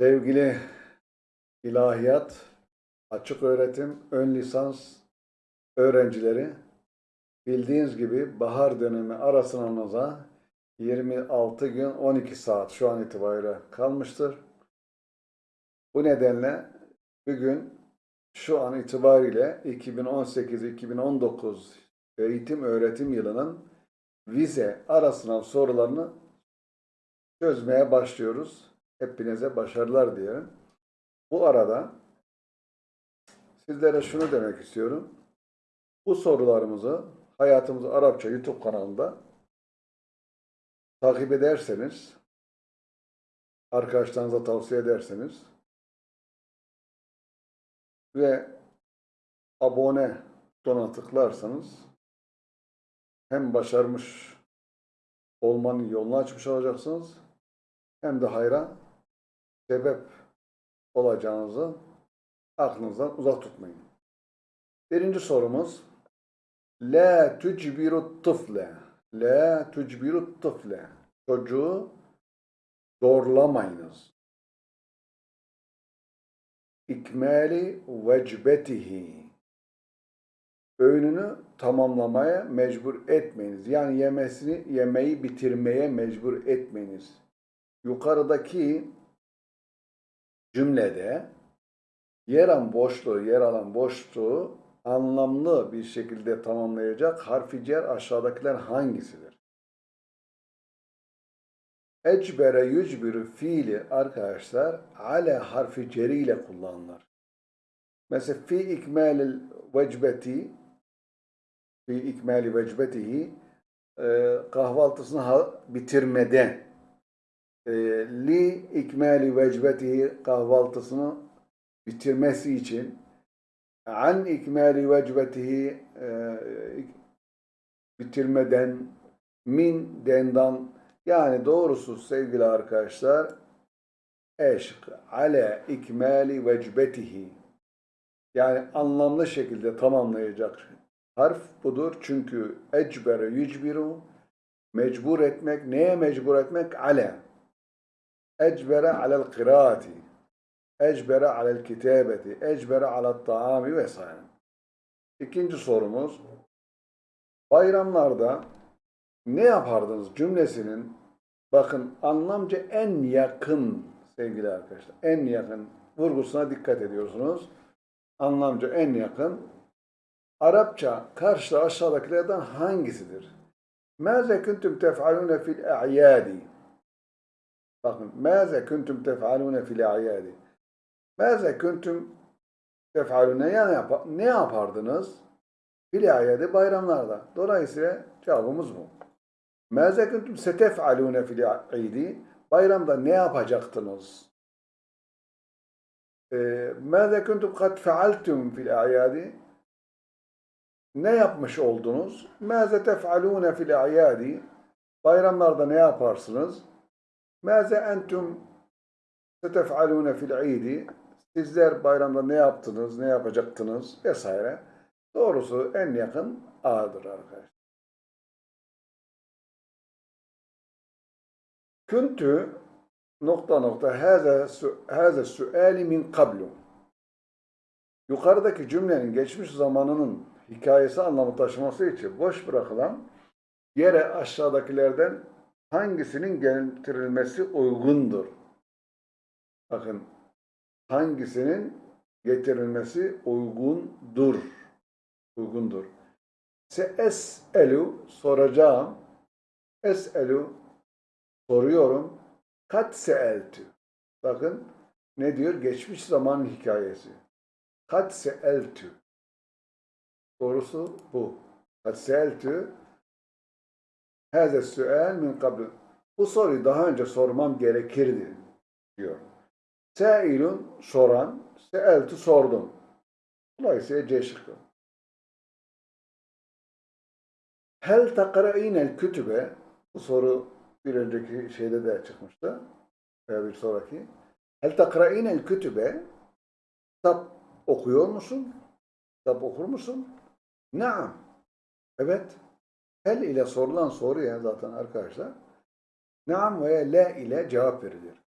Sevgili ilahiyat, açık öğretim, ön lisans öğrencileri, bildiğiniz gibi bahar dönemi ara sınavınıza 26 gün 12 saat şu an itibariyle kalmıştır. Bu nedenle bugün şu an itibariyle 2018-2019 eğitim öğretim yılının vize ara sınav sorularını çözmeye başlıyoruz. Hepinize başarılar diyelim. Bu arada sizlere şunu demek istiyorum. Bu sorularımızı Hayatımız Arapça YouTube kanalında takip ederseniz, arkadaşlarınıza tavsiye ederseniz ve abone butonuna tıklarsanız hem başarmış olmanın yolunu açmış olacaksınız hem de hayra sebep olacağınızı aklınızdan uzak tutmayın. Birinci sorumuz La tucbiru tıfle La tucbiru tıfle Çocuğu zorlamayınız. İkmali vecbetihi Öğününü tamamlamaya mecbur etmeyiniz. Yani yemesini, yemeği bitirmeye mecbur etmeyiniz. Yukarıdaki cümlede yer alan boşluğu, yer alan boşluğu anlamlı bir şekilde tamamlayacak harfi cer aşağıdakiler hangisidir? Ecbere yücbürü fiili arkadaşlar ale harfi ceri ile kullanılır. Mesela fi ikmalil vecbeti fi ikmali vecbetihi e, kahvaltısını bitirmede li ikmali vecbetihi kahvaltısını bitirmesi için an ikmali vecbetihi e, bitirmeden min dendan yani doğrusu sevgili arkadaşlar eşk ale ikmali vecbetihi yani anlamlı şekilde tamamlayacak harf budur. Çünkü ecbere yücbiru mecbur etmek. Neye mecbur etmek? Ale. Ecbere alel kıraati. Ecbere alel kitabeti. Ecbere alel taami vesaire. İkinci sorumuz. Bayramlarda ne yapardınız cümlesinin bakın anlamca en yakın sevgili arkadaşlar. En yakın vurgusuna dikkat ediyorsunuz. Anlamca en yakın Arapça karşıda aşağıdakilerden hangisidir? Mâze kuntum tef'alûne fil a'yâdi Bakın, mâze kuntum tef'alûne fil a'yâdi Mâze kuntum tef'alûne yani yap ne yapardınız? Fil a'yâdi bayramlarda. Dolayısıyla cevabımız bu. Mâze kuntum setef'alûne fil a'yâdi Bayramda ne yapacaktınız? Mâze kuntum kad fealtum fil a'yâdi ne yapmış oldunuz? Mâze tef'alûne fil a'yâdi Bayramlarda ne yaparsınız? Mâze entum setef'alûne fil idi Sizler bayramda ne yaptınız, ne yapacaktınız vesaire. Doğrusu en yakın A'dır arkadaşlar. Küntü nokta nokta haze suali min kablu. Yukarıdaki cümlenin geçmiş zamanının hikayesi anlamı taşıması için boş bırakılan yere aşağıdakilerden hangisinin getirilmesi uygundur? Bakın hangisinin getirilmesi uygundur? Uygundur. Se es'elu soracağım. Es'elu soruyorum. Kat se'eltü. Bakın ne diyor? Geçmiş zaman hikayesi. Kat se'eltü. Doğrusu bu. Kad seeltü hâze süel min kabl. Bu soruyu daha önce sormam gerekirdi diyor. Seilun soran, seeltü sordum. Dolayısıyla C şıkkı. Hel takra'inel kütübe bu soru bir önceki şeyde de çıkmıştı. Veya bir sonraki. Hel takra'inel kütübe kitap okuyor musun? Kitap okur musun? Naam. Evet. Hel ile sorulan soruya zaten arkadaşlar naam veya la ile cevap verilir.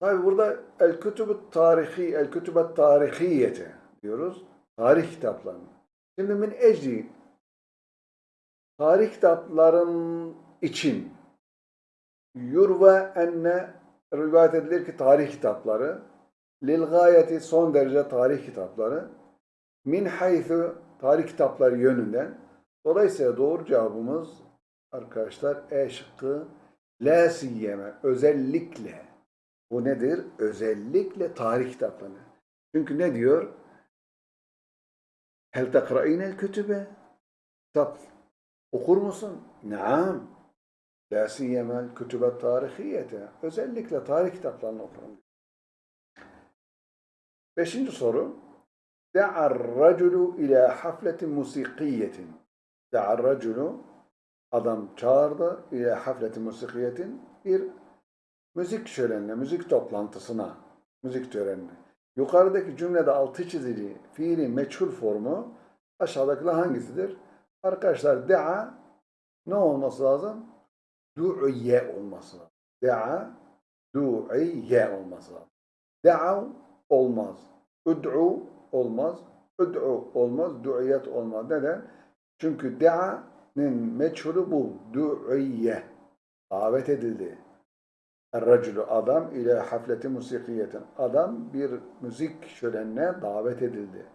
Tabi burada el kütübü tarihi, el kütübet tarihiyete diyoruz. Tarih kitapları. Şimdi min ecli tarih kitapların için yurva enne rivayet edilir ki tarih kitapları lil gayeti son derece tarih kitapları min haythu tarih kitapları yönünden dolayısıyla doğru cevabımız arkadaşlar E şıkkı la özellikle bu nedir? Özellikle tarih kitapları. Çünkü ne diyor? Hel tekra'inel kütübe? Kitap okur musun? Naam. La siyemel kütübe tarihiyete. Özellikle tarih kitaplarını okurum. Beşinci soru. Da'ar raculu ila hafletin musikiyetin. Da'ar raculu adam çağırdı ila hafletin musikiyetin bir müzik şölenine, müzik toplantısına, müzik törenine. Yukarıdaki cümlede altı çizili fiili meçhul formu aşağıdakiler hangisidir? Arkadaşlar da'a ne olması lazım? Du'iye olması lazım. Da'a du'iye olması lazım. Da'a olmaz. Ud'u olmaz. Ud'u olmaz. Du'iyet olmaz. Neden? Çünkü da'nın meçhulü bu. Du'iye. Davet edildi. Er-raculu adam ile hafleti musikiyetin. Adam bir müzik şölenine davet edildi.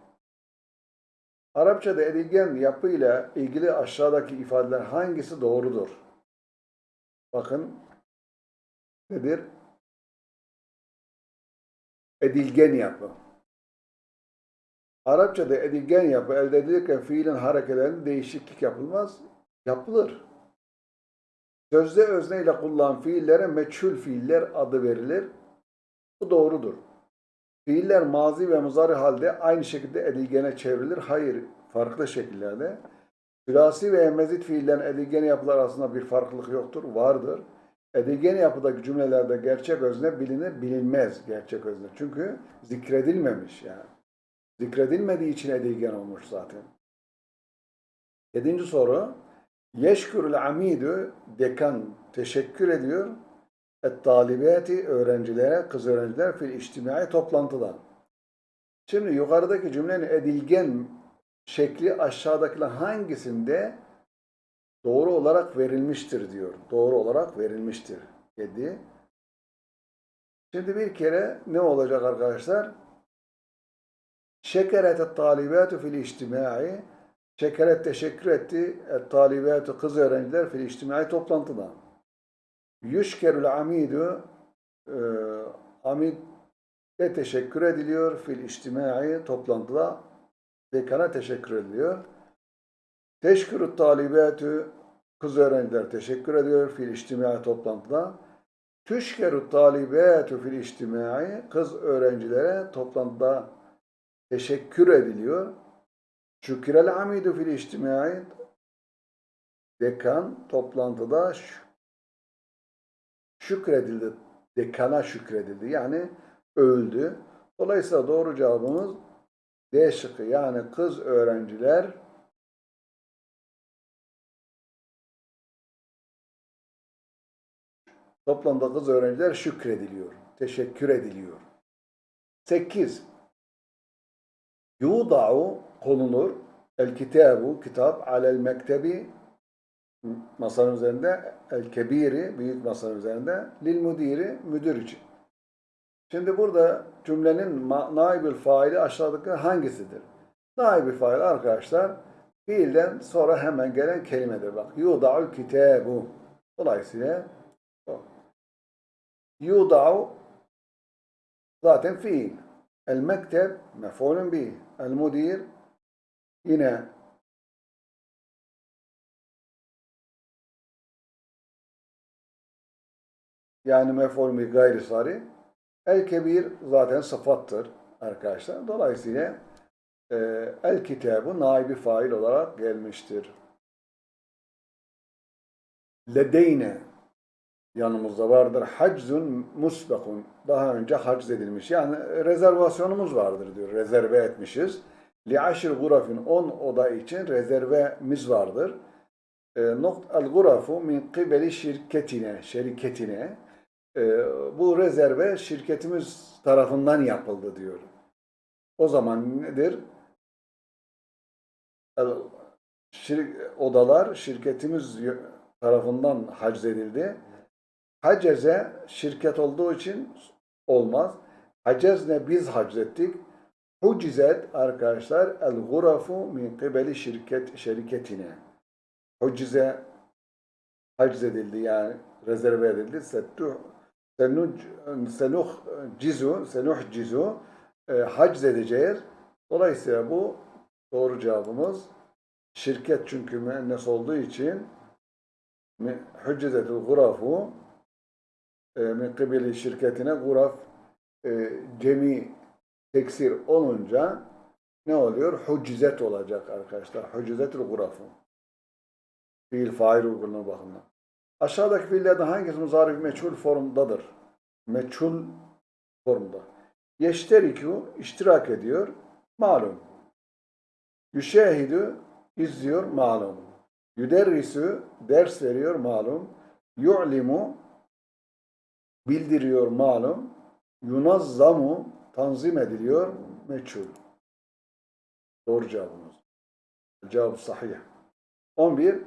Arapçada edilgen yapıyla ilgili aşağıdaki ifadeler hangisi doğrudur? Bakın nedir? Edilgen yapı. Arapçada edilgen yapı elde edilirken fiilin hareketlerinde değişiklik yapılmaz. Yapılır. Sözde özne ile kullanılan fiillere meçhul fiiller adı verilir. Bu doğrudur. Fiiller mazi ve muzari halde aynı şekilde edilgene çevrilir. Hayır, farklı şekillerde. Sülasi ve mezit fiillerin edilgene yapılar arasında bir farklılık yoktur. Vardır. Edilgene yapıdaki cümlelerde gerçek özne bilinir, bilinmez gerçek özne. Çünkü zikredilmemiş yani. Zikredilmediği için edilgen olmuş zaten. Yedinci soru. Yeşkürül amidü dekan teşekkür ediyor. Et talibati öğrencilere, kız öğrenciler fil içtimai toplantıda. Şimdi yukarıdaki cümlenin edilgen şekli aşağıdakiler hangisinde doğru olarak verilmiştir diyor. Doğru olarak verilmiştir. 7. Şimdi bir kere ne olacak arkadaşlar? Şekeret talibatu fil içtimai Şekeret teşekkür etti. Talibatu kız öğrenciler fil içtimai toplantıda. Yüşkerül amidu e, amid de teşekkür ediliyor fil içtimai toplantıda dekana teşekkür ediliyor. Teşkürü talibatu kız öğrenciler teşekkür ediyor fil içtimai toplantıda. Tüşkerü talibatu fil içtimai kız öğrencilere toplantıda teşekkür ediliyor. Şükürel amidu fil içtimai dekan toplantıda şükredildi. Dekana şükredildi. Yani öldü. Dolayısıyla doğru cevabımız D şıkkı. Yani kız öğrenciler toplamda kız öğrenciler şükrediliyor. Teşekkür ediliyor. 8. Yuda'u konulur. El kitabu kitap alel mektebi masanın üzerinde el kebiri büyük masanın üzerinde lil müdiri müdür için. Şimdi burada cümlenin naibül faili aşağıdaki hangisidir? Naibül fail arkadaşlar fiilden sonra hemen gelen kelimedir. Bak yuda'ul kitabu. Dolayısıyla o. Yuda'u zaten fiil. El mekteb mef'ulun bih. El mudir yine yani mef'ul gayri sari. El kebir zaten sıfattır arkadaşlar. Dolayısıyla e, el kitabı naibi fail olarak gelmiştir. Ledeyne yanımızda vardır. Haczun musbekun. Daha önce hacz edilmiş. Yani rezervasyonumuz vardır diyor. Rezerve etmişiz. Li aşir gurafin 10 oda için rezervemiz vardır. E, nokt el gurafu min kibeli şirketine, şirketine e, bu rezerve şirketimiz tarafından yapıldı diyor. O zaman nedir? Şir- odalar şirketimiz tarafından haczedildi. Haceze şirket olduğu için olmaz. Hacezne biz haczettik. Hucizet arkadaşlar el gurafu min kibeli şirket şirketine. Hucize haczedildi yani rezerve edildi. Settuh senuh cizu senuh cizu e, edeceğiz. Dolayısıyla bu doğru cevabımız şirket çünkü müennes olduğu için hüccezetul gurafu min kibili şirketine guraf e, cemi teksir olunca ne oluyor? Huccizet olacak arkadaşlar. Huccizetul gurafu. Fiil fail uygulama bakımından. Aşağıdaki fiillerden hangisi muzarif meçhul formdadır? Meçhul formda. Yeşteriku iştirak ediyor. Malum. Yüşehidü izliyor. Malum. Yüderrisu ders veriyor. Malum. Yu'limu bildiriyor. Malum. Yunazzamu tanzim ediliyor. Meçhul. Doğru cevabımız. Cevap sahih. 11.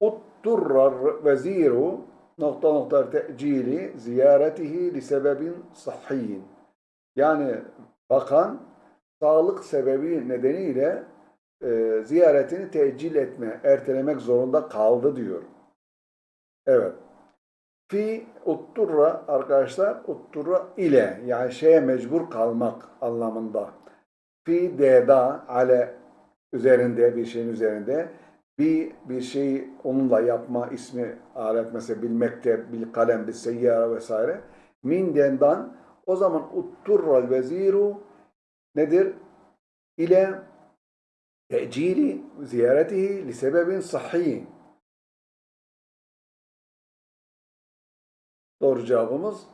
Utturrar veziru nokta nokta te'cili ziyaretihi li sebebin sahhiyin. Yani bakan sağlık sebebi nedeniyle e, ziyaretini tecil etme, ertelemek zorunda kaldı diyor. Evet. Fi utturra arkadaşlar utturra ile yani şeye mecbur kalmak anlamında. Fi deda ale üzerinde bir şeyin üzerinde bir bir şeyi onunla yapma ismi alet mesela bilmekte bil kalem bir seyyara vesaire min dendan o zaman utturral veziru nedir? ile tecili ziyaretihi li sebebin sahhi. Doğru cevabımız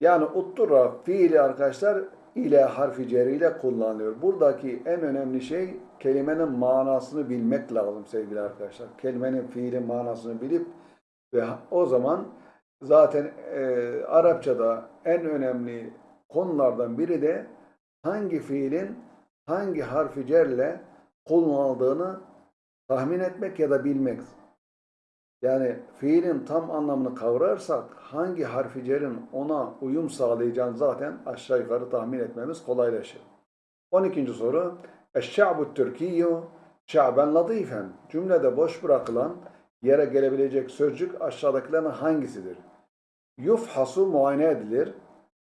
yani uttura fiili arkadaşlar ile harfi ceriyle kullanılıyor. Buradaki en önemli şey kelimenin manasını bilmek lazım sevgili arkadaşlar. Kelimenin fiilin manasını bilip ve o zaman zaten e, Arapçada en önemli konulardan biri de hangi fiilin hangi harfi cerle kullanıldığını tahmin etmek ya da bilmek. Yani fiilin tam anlamını kavrarsak hangi harfi cerin ona uyum sağlayacağını zaten aşağı yukarı tahmin etmemiz kolaylaşır. 12. soru. Eşşa'bu Türkiyyü şa'ben latifen. Cümlede boş bırakılan yere gelebilecek sözcük aşağıdakilerin hangisidir? Yufhasu muayene edilir.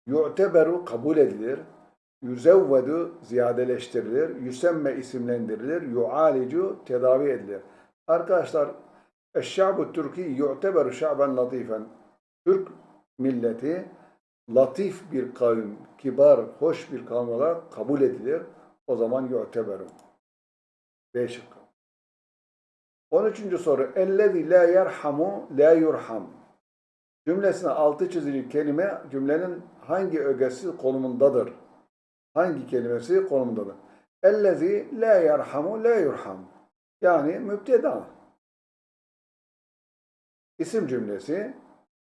Yu'teberu kabul edilir. Yüzevvedu ziyadeleştirilir. Yüsemme isimlendirilir. Yu'alicu tedavi edilir. Arkadaşlar Eşşa'bu Türki yu'teberu şa'ben latifen. Türk milleti latif bir kavim, kibar, hoş bir kavim olarak kabul edilir. O zaman yu'teberu. B şıkkı. 13. soru. Ellezî la yerhamu la yurham. Cümlesine altı çizili kelime cümlenin hangi ögesi konumundadır? Hangi kelimesi konumundadır? Ellezî la yerhamu la yurham. Yani müpteda. İsim cümlesi,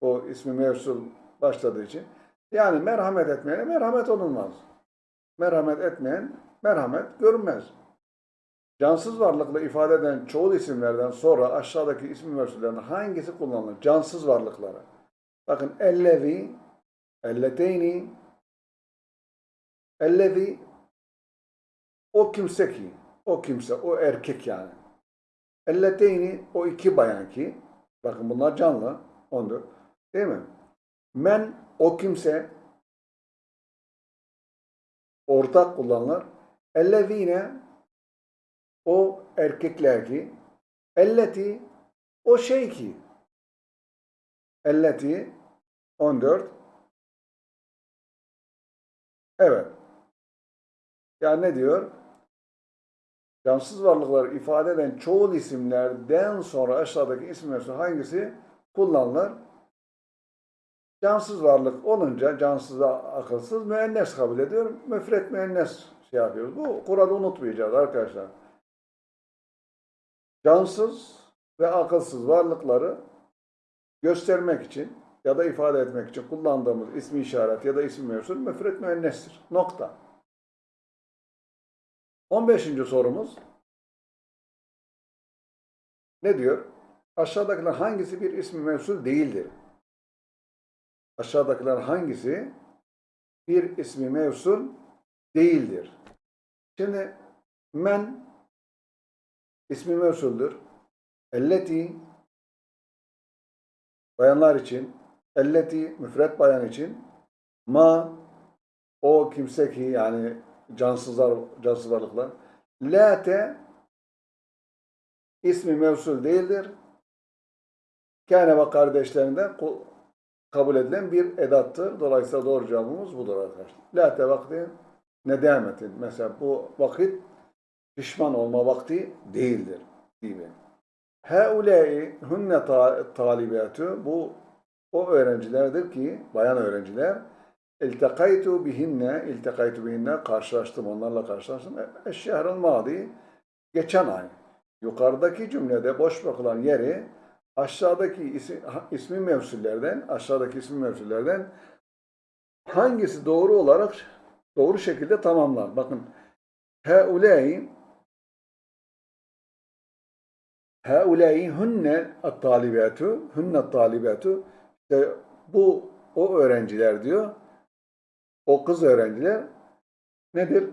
o ismi mevsul başladığı için. Yani merhamet etmeyene merhamet olunmaz. Merhamet etmeyen merhamet görünmez. Cansız varlıkla ifade eden çoğul isimlerden sonra aşağıdaki isim mevsullerinin hangisi kullanılır? Cansız varlıklara. Bakın ellevi, elleteyni, ellevi o kimse ki, o kimse, o erkek yani. Elleteyni o iki bayan ki, bakın bunlar canlı, 14, değil mi? Men o kimse, ortak kullanılır. Ellezine o erkekler ki, elleti o şey ki, elleti 14 evet yani ne diyor? Cansız varlıkları ifade eden çoğul isimlerden sonra aşağıdaki isimler hangisi kullanılır? Cansız varlık olunca cansız akılsız müennes kabul ediyor. Müfret müennes şey yapıyoruz. Bu kuralı unutmayacağız arkadaşlar. Cansız ve akılsız varlıkları göstermek için ya da ifade etmek için kullandığımız ismi işaret ya da isim mevsul müfret müennestir. Nokta. 15. sorumuz ne diyor? Aşağıdakiler hangisi bir ismi mevsul değildir? Aşağıdakiler hangisi bir ismi mevsul değildir? Şimdi men ismi mevsuldür. Elleti bayanlar için, elleti müfret bayan için, ma o kimse ki yani cansızlar, cansız varlıklar, late ismi mevsul değildir. Kâne ve kardeşlerinden kabul edilen bir edattır. Dolayısıyla doğru cevabımız budur arkadaşlar. Late vakti nedametin. Mesela bu vakit pişman olma vakti değildir gibi. Heulâi hunne ta- talibâtu bu o öğrencilerdir ki bayan öğrenciler iltekaytu bihinne iltekaytu bihinne karşılaştım onlarla karşılaştım. Eşşehrul madi geçen ay. Yukarıdaki cümlede boş bırakılan yeri aşağıdaki isim, ismi mevsullerden aşağıdaki ismi mevsullerden hangisi doğru olarak doğru şekilde tamamlar. Bakın heulâi Haulâi hunne at-talibâtu, hunne at-talibâtu. İşte bu o öğrenciler diyor. O kız öğrenciler nedir?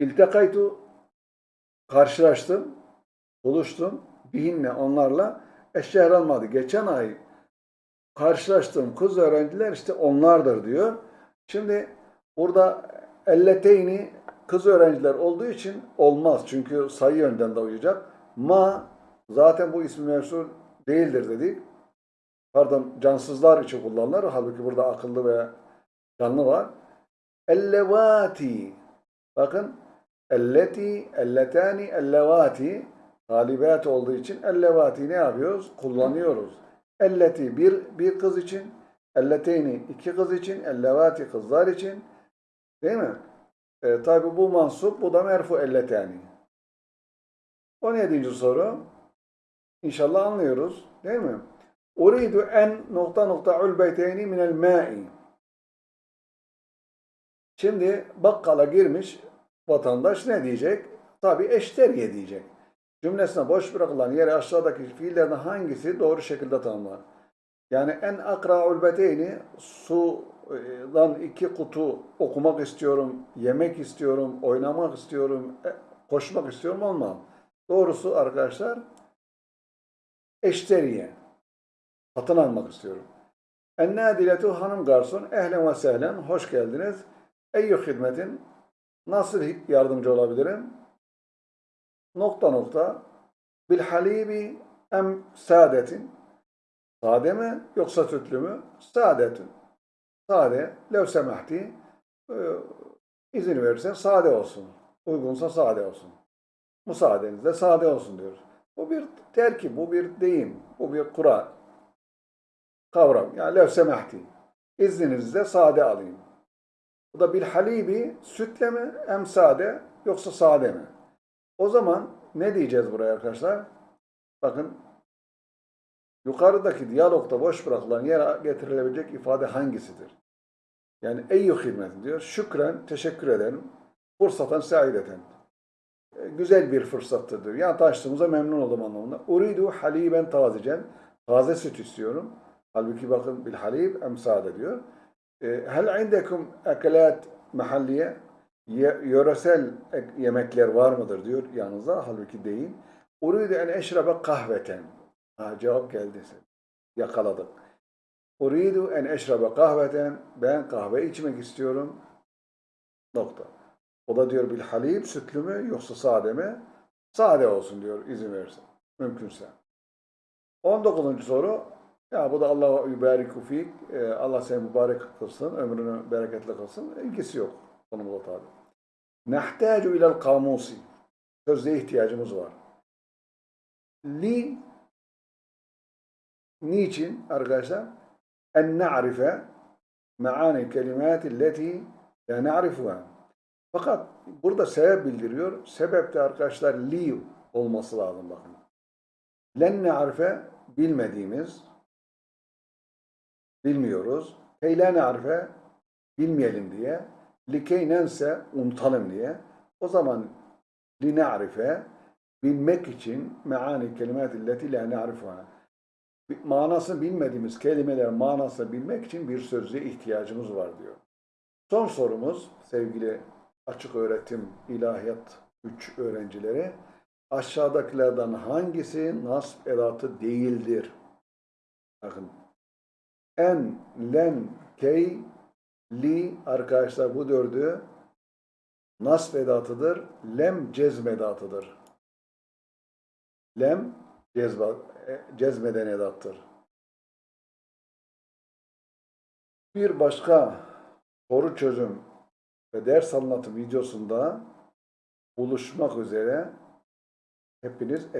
İltekaytu karşılaştım, buluştum. Bihinle onlarla eşşehr almadı. Geçen ay karşılaştığım kız öğrenciler işte onlardır diyor. Şimdi burada elleteyni kız öğrenciler olduğu için olmaz. Çünkü sayı yönden de uyacak. Ma zaten bu ismi mevsul değildir dedik. Pardon cansızlar için kullanılır. Halbuki burada akıllı ve canlı var. Ellevati. Bakın elleti, elletani, ellevati talibat olduğu için ellevati ne yapıyoruz? Kullanıyoruz. Elleti bir, bir kız için, elleteyni iki kız için, ellevati kızlar için. Değil mi? E, Tabi bu mansup, bu da merfu elletani. 17. soru. İnşallah anlıyoruz. Değil mi? Uridu en nokta nokta ulbeyteyni minel ma'i. Şimdi bakkala girmiş vatandaş ne diyecek? Tabi eşteriye diyecek. Cümlesine boş bırakılan yere aşağıdaki fiillerden hangisi doğru şekilde tanımlar? Yani en akra ulbeteyni sudan iki kutu okumak istiyorum, yemek istiyorum, oynamak istiyorum, e, koşmak istiyorum olmam. Doğrusu arkadaşlar eşteriye. Satın almak istiyorum. Ennadiletu hanım garson ehlen ve sehlen hoş geldiniz. Eyyü hizmetin nasıl yardımcı olabilirim? Nokta nokta bil halibi em saadetin sade mi yoksa sütlü mü? Saadetün. Sade. Lev semahti e, izin verirsen sade olsun. Uygunsa sade olsun. Müsaadenizle sade olsun diyoruz. Bu bir terkip, bu bir deyim, bu bir kural. Kavram. Yani lev semahti. İzninizle sade alayım. Bu da bil halibi sütle mi em sade yoksa sade mi? O zaman ne diyeceğiz buraya arkadaşlar? Bakın yukarıdaki diyalogda boş bırakılan yere getirilebilecek ifade hangisidir? Yani eyyü hizmet diyor. Şükren, teşekkür ederim. Fırsatan saideten. E, Güzel bir fırsattır diyor. Yani tanıştığımıza memnun oldum anlamında. Uridu haliben tazicen. Taze süt istiyorum. Halbuki bakın bil halib emsade diyor. E, Hel indekum ekelat mahalliye? Ye- Yöresel ek- yemekler var mıdır diyor yanınızda. Halbuki değil. Uridu en eşrebe kahveten. Ha, cevap geldi. Yakaladık. Uridu en eşrebe kahveten. Ben kahve içmek istiyorum. Nokta. O da diyor bil halib sütlü mü yoksa sade mi? Sade olsun diyor izin verirse. Mümkünse. 19. soru. Ya bu da Allah yübariku fik. Ee, Allah seni mübarek kılsın. Ömrünü bereketli kılsın. İlgisi yok. Konumuzda tabi. Nehtâcu ilel kamusi. Sözde ihtiyacımız var. Li niçin arkadaşlar? En na'rife me'ani kelimati leti la na'rifuha. Fakat burada sebep bildiriyor. Sebep de arkadaşlar li olması lazım bakın. Len na'rife bilmediğimiz bilmiyoruz. Keyle na'rife bilmeyelim diye. Likey nense unutalım diye. O zaman li na'rife bilmek için meani kelimatilleti la na'rifuha. Bir- Manasını bilmediğimiz kelimeler manasını bilmek için bir sözlüğe ihtiyacımız var diyor. Son sorumuz sevgili açık öğretim ilahiyat 3 öğrencileri. Aşağıdakilerden hangisi nasb edatı değildir? Bakın. En, len, key, li arkadaşlar bu dördü nasb edatıdır. Lem cezm edatıdır. Lem cezba, e, cezmeden edattır. Bir başka soru çözüm ve ders anlatım videosunda buluşmak üzere hepiniz